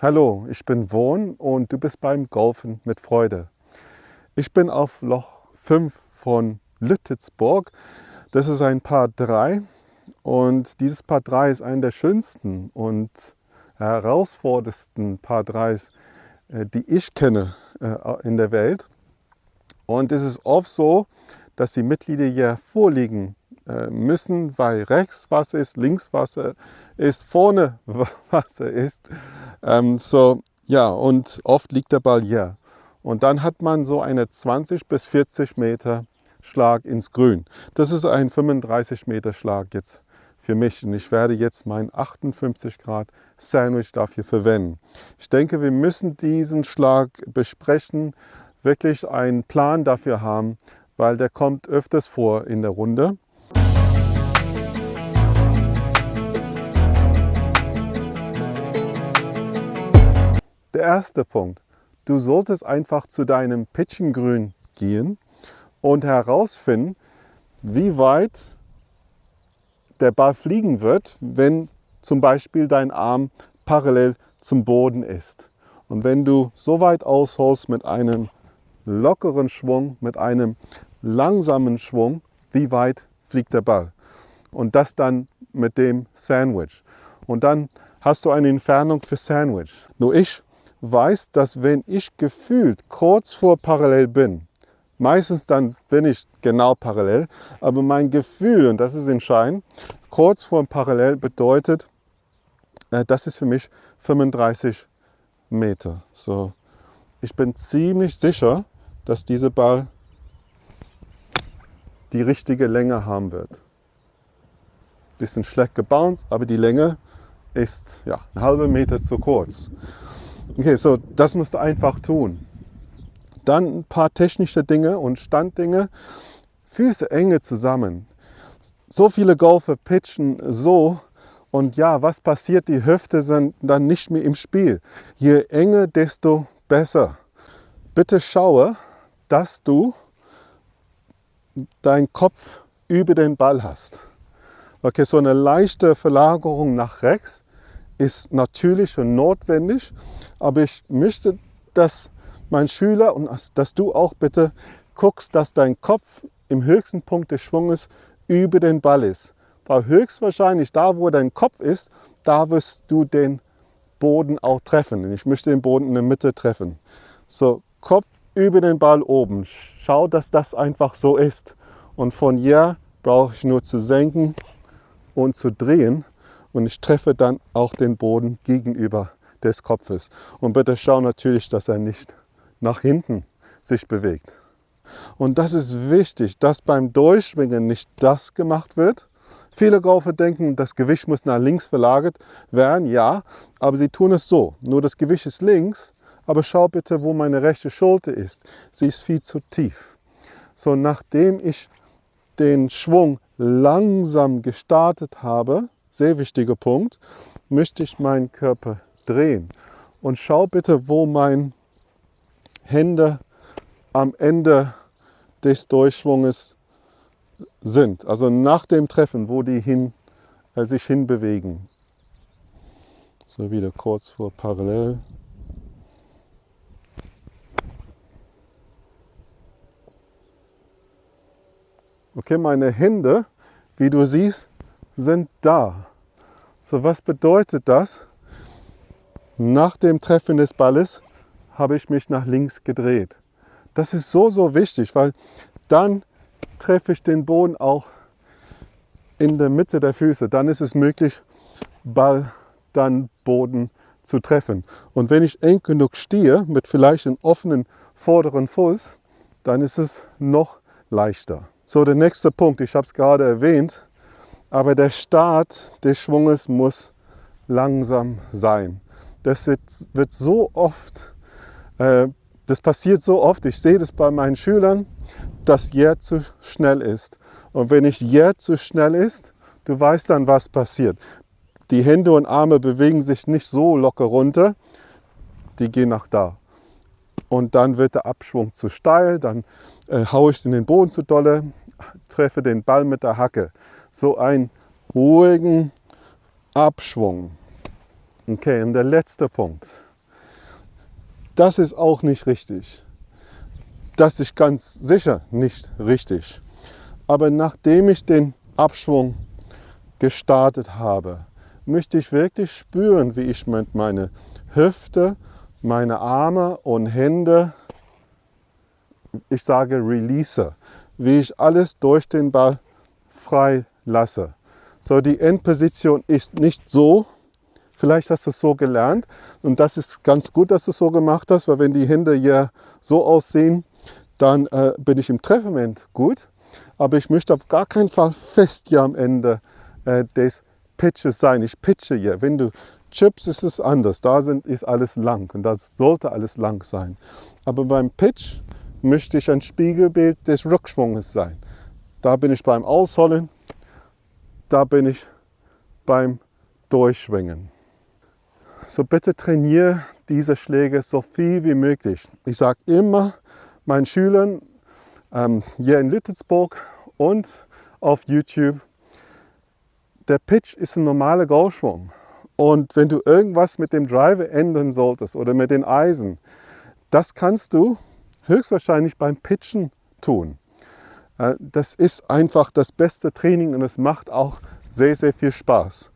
Hallo, ich bin Wohn und du bist beim Golfen mit Freude. Ich bin auf Loch 5 von Lüttitzburg. Das ist ein Paar 3 und dieses Paar 3 ist einer der schönsten und herausforderndsten Paar 3s, äh, die ich kenne äh, in der Welt. Und es ist oft so, dass die Mitglieder hier vorliegen äh, müssen, weil rechts Wasser ist, links Wasser ist, vorne Wasser ist. Ähm, so, ja, und oft liegt der Ball hier. Und dann hat man so eine 20 bis 40 Meter Schlag ins Grün. Das ist ein 35 Meter Schlag jetzt für mich und ich werde jetzt mein 58 Grad Sandwich dafür verwenden. Ich denke, wir müssen diesen Schlag besprechen, wirklich einen Plan dafür haben, weil der kommt öfters vor in der Runde. Der erste Punkt. Du solltest einfach zu deinem Pitchengrün gehen und herausfinden, wie weit der Ball fliegen wird, wenn zum Beispiel dein Arm parallel zum Boden ist. Und wenn du so weit ausholst mit einem lockeren Schwung, mit einem langsamen Schwung, wie weit fliegt der Ball. Und das dann mit dem Sandwich. Und dann hast du eine Entfernung für Sandwich. Nur ich weiß, dass wenn ich gefühlt kurz vor parallel bin, meistens dann bin ich genau parallel, aber mein Gefühl, und das ist entscheidend, kurz vor parallel bedeutet, äh, das ist für mich 35 Meter. So, ich bin ziemlich sicher, dass dieser Ball die richtige Länge haben wird. Bisschen schlecht gebounced, aber die Länge ist ja, eine halbe Meter zu kurz. Okay, so das musst du einfach tun. Dann ein paar technische Dinge und Standdinge. Füße enge zusammen. So viele Golfer pitchen so und ja, was passiert? Die Hüfte sind dann nicht mehr im Spiel. Je enger, desto besser. Bitte schaue, dass du deinen Kopf über den Ball hast. Okay, so eine leichte Verlagerung nach rechts ist natürlich und notwendig, aber ich möchte, dass mein Schüler und dass du auch bitte guckst, dass dein Kopf im höchsten Punkt des Schwunges über den Ball ist. Weil höchstwahrscheinlich da, wo dein Kopf ist, da wirst du den Boden auch treffen. Ich möchte den Boden in der Mitte treffen. So, Kopf über den Ball oben. Schau, dass das einfach so ist. Und von hier brauche ich nur zu senken und zu drehen und ich treffe dann auch den Boden gegenüber des Kopfes. Und bitte schau natürlich, dass er nicht nach hinten sich bewegt. Und das ist wichtig, dass beim Durchschwingen nicht das gemacht wird. Viele Golfer denken, das Gewicht muss nach links verlagert werden. Ja, aber sie tun es so. Nur das Gewicht ist links, aber schau bitte, wo meine rechte Schulter ist. Sie ist viel zu tief. So, nachdem ich den Schwung langsam gestartet habe, sehr wichtiger Punkt, möchte ich meinen Körper drehen. Und schau bitte, wo meine Hände am Ende des Durchschwunges sind. Also nach dem Treffen, wo die hin, äh, sich hinbewegen. So wieder kurz vor parallel. Okay, meine Hände, wie du siehst, sind da. So, was bedeutet das? Nach dem Treffen des Balles habe ich mich nach links gedreht. Das ist so, so wichtig, weil dann treffe ich den Boden auch in der Mitte der Füße. Dann ist es möglich, Ball, dann Boden zu treffen. Und wenn ich eng genug stehe, mit vielleicht einem offenen vorderen Fuß, dann ist es noch leichter. So, der nächste Punkt, ich habe es gerade erwähnt, aber der Start des Schwunges muss langsam sein. Das wird, so oft, äh, das passiert so oft, ich sehe das bei meinen Schülern, dass Jär zu schnell ist. Und wenn ich Jär zu schnell ist, du weißt dann, was passiert. Die Hände und Arme bewegen sich nicht so locker runter, die gehen nach da und dann wird der Abschwung zu steil, dann äh, haue ich in den Boden zu dolle, treffe den Ball mit der Hacke. So einen ruhigen Abschwung. Okay, und der letzte Punkt. das ist auch nicht richtig. Das ist ganz sicher nicht richtig. Aber nachdem ich den Abschwung gestartet habe, möchte ich wirklich spüren, wie ich mit meiner Hüfte, meine Arme und Hände, ich sage release, wie ich alles durch den Ball frei lasse. So, die Endposition ist nicht so, vielleicht hast du es so gelernt und das ist ganz gut, dass du es so gemacht hast, weil wenn die Hände hier so aussehen, dann äh, bin ich im Treffmoment gut, aber ich möchte auf gar keinen Fall fest hier am Ende äh, des Pitches sein. Ich pitche hier. Wenn du chips, ist es anders. Da sind, ist alles lang und das sollte alles lang sein. Aber beim Pitch möchte ich ein Spiegelbild des Rückschwunges sein. Da bin ich beim Ausholen, da bin ich beim Durchschwingen. So bitte trainiere diese Schläge so viel wie möglich. Ich sage immer meinen Schülern ähm, hier in Lüttelsburg und auf YouTube, der Pitch ist ein normaler Golfschwung. Und wenn du irgendwas mit dem Driver ändern solltest oder mit den Eisen, das kannst du höchstwahrscheinlich beim Pitchen tun. Das ist einfach das beste Training und es macht auch sehr, sehr viel Spaß.